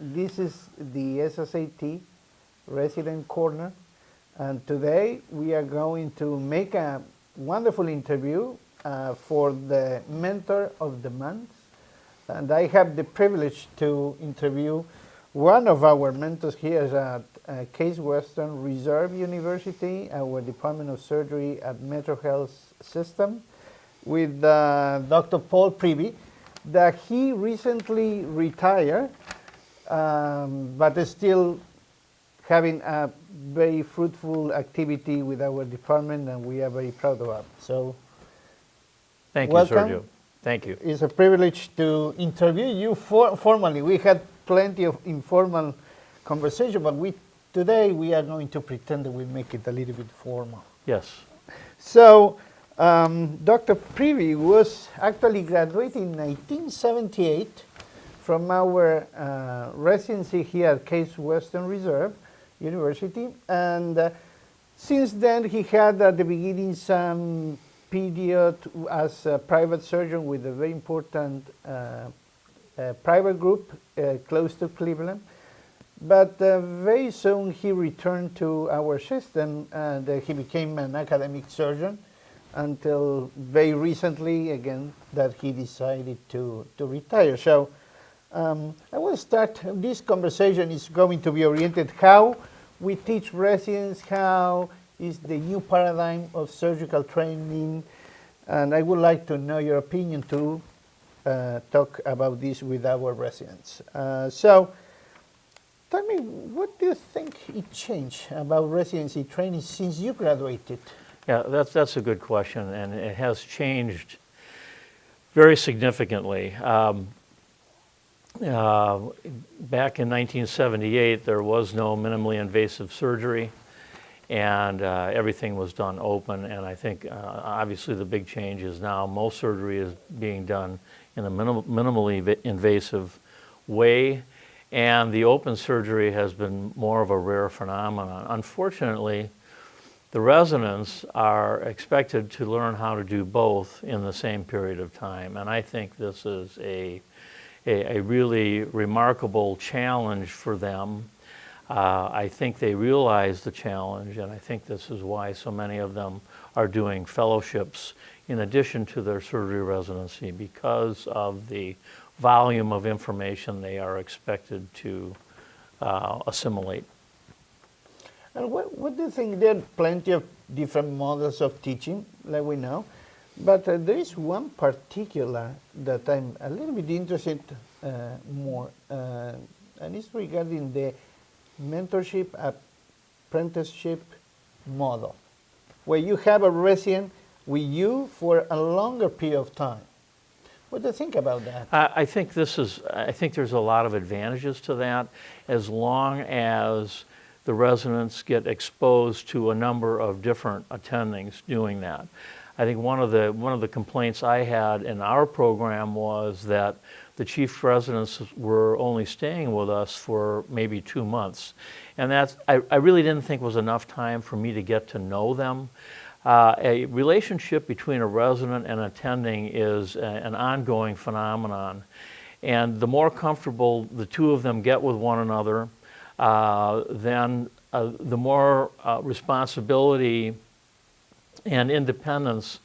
This is the SSAT Resident Corner, and today we are going to make a wonderful interview uh, for the Mentor of the Month. And I have the privilege to interview one of our mentors here at uh, Case Western Reserve University, our Department of Surgery at Metro Health System, with uh, Dr. Paul Privy, that he recently retired um, but still having a very fruitful activity with our department and we are very proud of it. So Thank you, welcome. Sergio. Thank you. It's a privilege to interview you for, formally. We had plenty of informal conversation, but we today we are going to pretend that we make it a little bit formal. Yes. So um, Dr. Privy was actually graduated in 1978 from our uh, residency here at Case Western Reserve University. And uh, since then, he had at the beginning some period as a private surgeon with a very important uh, uh private group uh, close to Cleveland. But uh, very soon he returned to our system and he became an academic surgeon until very recently, again, that he decided to, to retire. So um, I will start, this conversation is going to be oriented how we teach residents, how is the new paradigm of surgical training, and I would like to know your opinion to uh, talk about this with our residents. Uh, so, tell me, what do you think it changed about residency training since you graduated? Yeah, that's, that's a good question, and it has changed very significantly. Um, uh, back in 1978, there was no minimally invasive surgery, and uh, everything was done open. And I think, uh, obviously, the big change is now most surgery is being done in a minim minimally invasive way, and the open surgery has been more of a rare phenomenon. Unfortunately, the residents are expected to learn how to do both in the same period of time, and I think this is a a, a really remarkable challenge for them. Uh, I think they realize the challenge, and I think this is why so many of them are doing fellowships in addition to their surgery residency because of the volume of information they are expected to uh, assimilate. And what, what do you think? There are plenty of different models of teaching, like we know. But uh, there is one particular that I'm a little bit interested uh, more, uh, and it's regarding the mentorship apprenticeship model, where you have a resident with you for a longer period of time. What do you think about that? I, I think this is, I think there's a lot of advantages to that as long as the residents get exposed to a number of different attendings doing that. I think one of the one of the complaints I had in our program was that the chief residents were only staying with us for maybe two months, and that's I, I really didn't think was enough time for me to get to know them. Uh, a relationship between a resident and attending is a, an ongoing phenomenon, and the more comfortable the two of them get with one another, uh, then uh, the more uh, responsibility and independence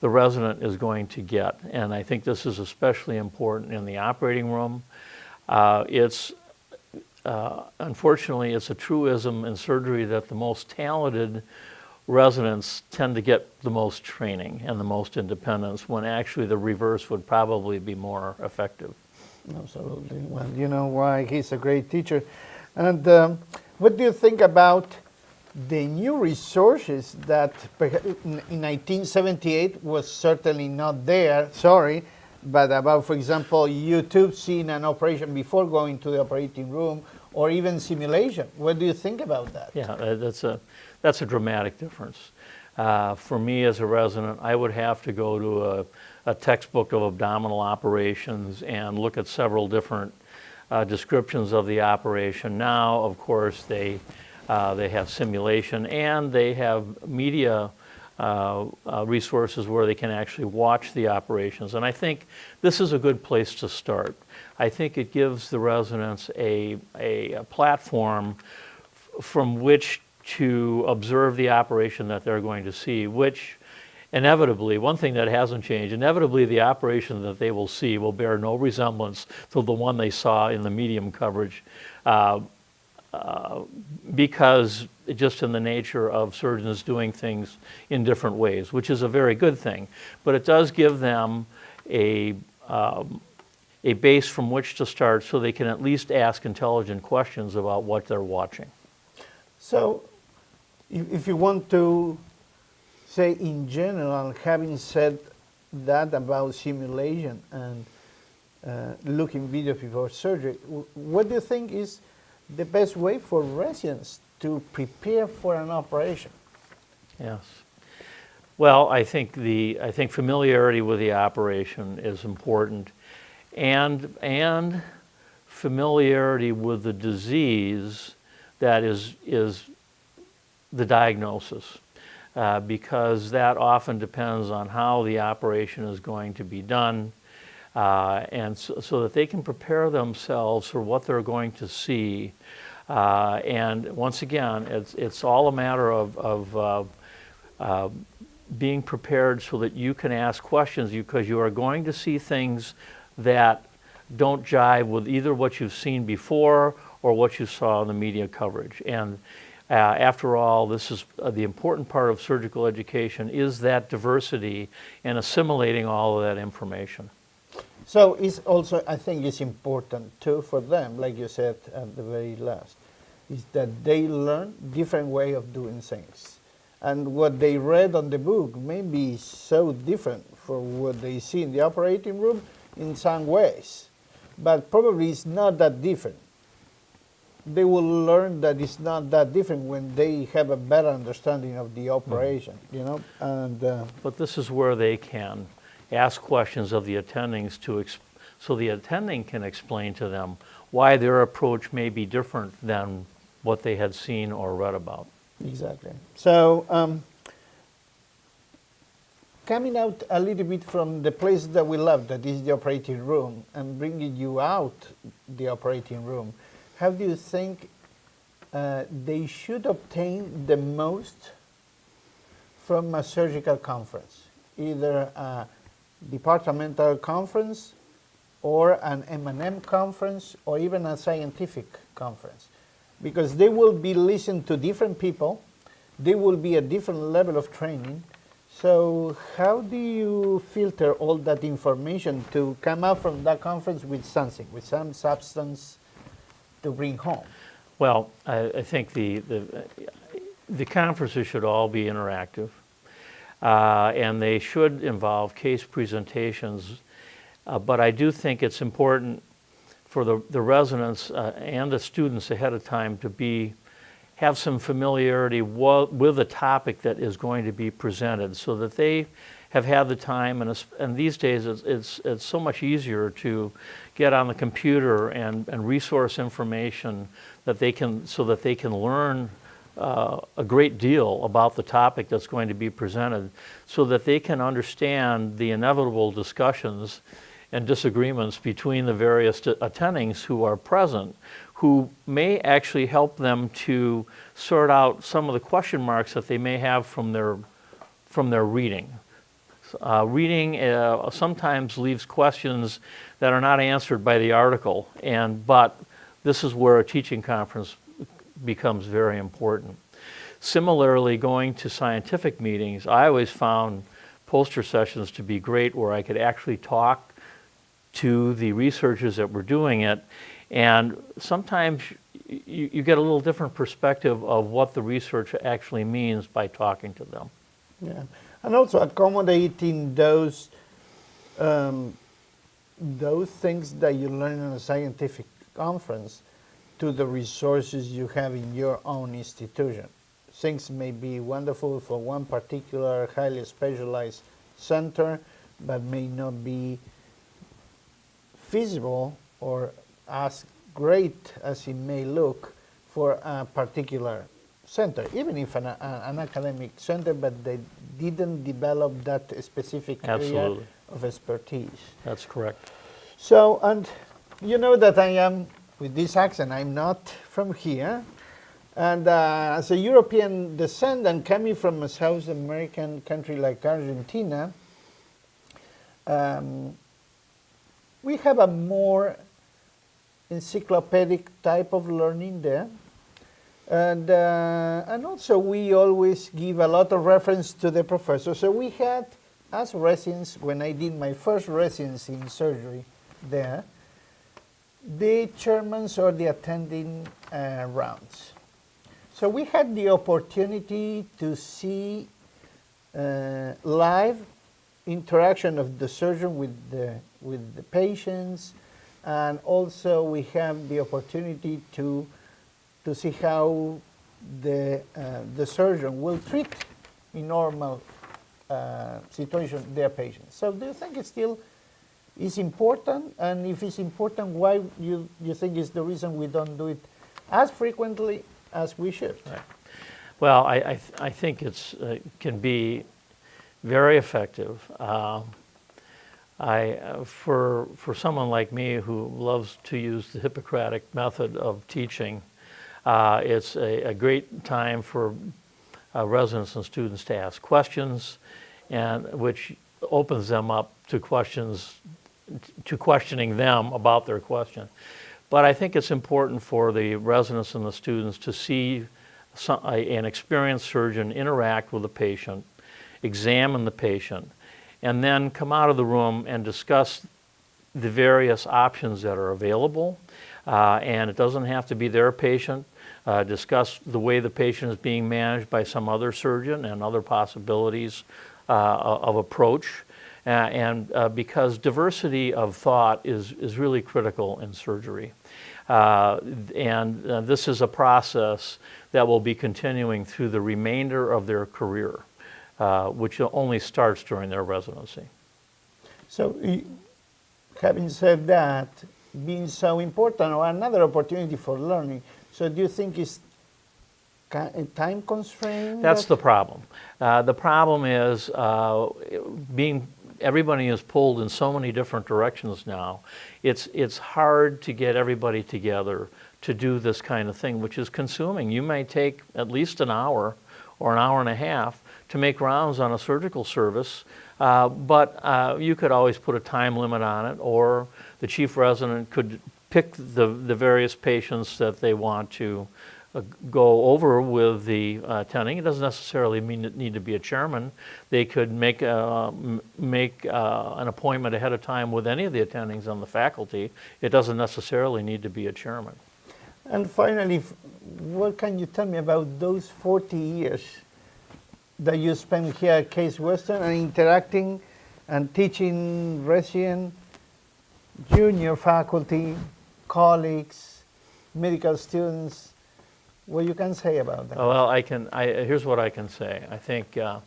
the resident is going to get. And I think this is especially important in the operating room. Uh, it's, uh, unfortunately, it's a truism in surgery that the most talented residents tend to get the most training and the most independence when actually the reverse would probably be more effective. Absolutely. Well, you know why he's a great teacher. And um, what do you think about the new resources that in 1978 was certainly not there, sorry, but about, for example, YouTube seeing an operation before going to the operating room or even simulation. What do you think about that? Yeah, uh, that's a, that's a dramatic difference. Uh, for me as a resident, I would have to go to a, a textbook of abdominal operations and look at several different uh, descriptions of the operation. Now, of course, they uh, they have simulation and they have media uh, uh, resources where they can actually watch the operations. And I think this is a good place to start. I think it gives the residents a, a, a platform from which to observe the operation that they're going to see, which inevitably, one thing that hasn't changed, inevitably the operation that they will see will bear no resemblance to the one they saw in the medium coverage. Uh, uh, because just in the nature of surgeons doing things in different ways, which is a very good thing. But it does give them a, um, a base from which to start so they can at least ask intelligent questions about what they're watching. So, if, if you want to say in general, having said that about simulation and uh, looking video before surgery, what do you think is the best way for residents to prepare for an operation? Yes. Well, I think the I think familiarity with the operation is important, and and familiarity with the disease that is is the diagnosis, uh, because that often depends on how the operation is going to be done, uh, and so, so that they can prepare themselves for what they're going to see. Uh, and once again, it's it's all a matter of of uh, uh, being prepared so that you can ask questions because you are going to see things that don't jive with either what you've seen before or what you saw in the media coverage. And uh, after all, this is uh, the important part of surgical education is that diversity and assimilating all of that information. So it's also, I think it's important too for them, like you said at the very last, is that they learn different way of doing things. And what they read on the book may be so different from what they see in the operating room in some ways, but probably it's not that different. They will learn that it's not that different when they have a better understanding of the operation, you know, and uh, But this is where they can ask questions of the attendings to, so the attending can explain to them why their approach may be different than what they had seen or read about. Exactly. So, um, coming out a little bit from the place that we love, that is the operating room, and bringing you out the operating room, how do you think uh, they should obtain the most from a surgical conference, either a departmental conference or an M&M conference or even a scientific conference? because they will be listened to different people, they will be a different level of training. So how do you filter all that information to come out from that conference with something, with some substance to bring home? Well, I, I think the, the, the conferences should all be interactive, uh, and they should involve case presentations. Uh, but I do think it's important for the, the residents uh, and the students ahead of time to be have some familiarity with the topic that is going to be presented so that they have had the time and, and these days it's, it's, it's so much easier to get on the computer and, and resource information that they can so that they can learn uh, a great deal about the topic that's going to be presented so that they can understand the inevitable discussions and disagreements between the various attendings who are present, who may actually help them to sort out some of the question marks that they may have from their, from their reading. Uh, reading uh, sometimes leaves questions that are not answered by the article, and but this is where a teaching conference becomes very important. Similarly, going to scientific meetings, I always found poster sessions to be great where I could actually talk to the researchers that were doing it. And sometimes you, you get a little different perspective of what the research actually means by talking to them. Yeah, and also accommodating those um, those things that you learn in a scientific conference to the resources you have in your own institution. Things may be wonderful for one particular highly specialized center, but may not be feasible or as great as it may look for a particular center, even if an, a- an academic center, but they didn't develop that specific area of expertise. That's correct. So, and you know that I am, with this accent, I'm not from here. And uh, as a European descendant coming from a South American country like Argentina, um, we have a more encyclopedic type of learning there. And, uh, and also we always give a lot of reference to the professor. So we had, as residents, when I did my first residency in surgery there, the chairmans or the attending uh, rounds. So we had the opportunity to see uh, live interaction of the surgeon with the, with the patients, and also we have the opportunity to, to see how the, uh, the surgeon will treat in normal uh, situation their patients. So do you think it's still is important? And if it's important, why you, you think is the reason we don't do it as frequently as we should? Right. Well, I, I, th- I think it's uh, can be very effective. Um, I, uh, for, for someone like me who loves to use the Hippocratic method of teaching, uh, it's a, a great time for uh, residents and students to ask questions, and which opens them up to questions, to questioning them about their question. But I think it's important for the residents and the students to see some, an experienced surgeon interact with the patient, examine the patient, and then come out of the room and discuss the various options that are available. Uh, and it doesn't have to be their patient. Uh, discuss the way the patient is being managed by some other surgeon and other possibilities uh, of approach. Uh, and uh, because diversity of thought is, is really critical in surgery. Uh, and uh, this is a process that will be continuing through the remainder of their career, uh, which only starts during their residency. So, having said that, being so important, or another opportunity for learning, so do you think it's time constraint? That's the problem. Uh, the problem is uh, being everybody is pulled in so many different directions now. It's it's hard to get everybody together to do this kind of thing, which is consuming. You may take at least an hour or an hour and a half to make rounds on a surgical service, uh, but uh, you could always put a time limit on it, or the chief resident could pick the the various patients that they want to go over with the uh, attending. It doesn't necessarily mean it need to be a chairman. They could make a, m- make uh, an appointment ahead of time with any of the attendings on the faculty. It doesn't necessarily need to be a chairman. And finally, what can you tell me about those 40 years that you spent here at Case Western and interacting and teaching resident, junior faculty, colleagues, medical students? What you can say about that? Well, I can. I, here's what I can say. I think uh,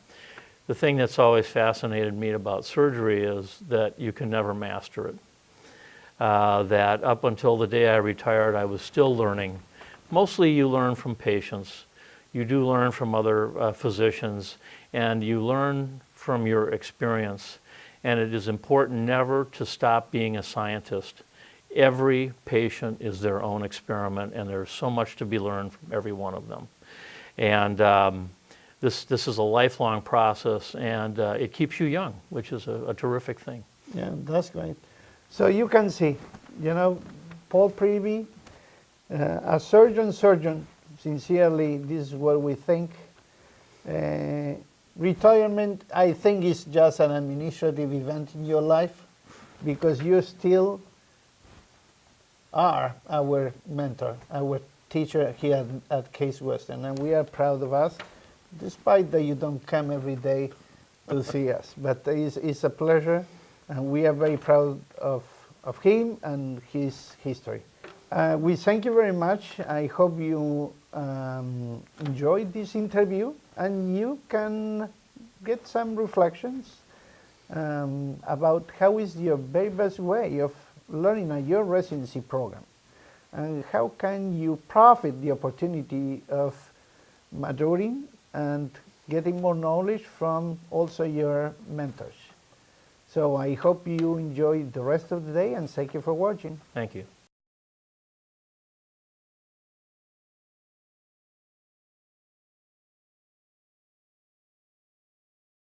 the thing that's always fascinated me about surgery is that you can never master it. Uh, that up until the day I retired, I was still learning. Mostly, you learn from patients. You do learn from other uh, physicians, and you learn from your experience. And it is important never to stop being a scientist every patient is their own experiment, and there's so much to be learned from every one of them. And um, this, this is a lifelong process, and uh, it keeps you young, which is a, a terrific thing. Yeah, that's great. So you can see, you know, Paul Prevey, uh, a surgeon, surgeon, sincerely, this is what we think. Uh, retirement, I think, is just an administrative event in your life because you still are our mentor, our teacher here at, Case Western, and we are proud of us, despite that you don't come every day to see us. But it's, it's a pleasure, and we are very proud of, of him and his history. Uh, we thank you very much. I hope you um, enjoyed this interview, and you can get some reflections um, about how is your very best way of learning at your residency program and how can you profit the opportunity of maturing and getting more knowledge from also your mentors. So I hope you enjoy the rest of the day and thank you for watching. Thank you.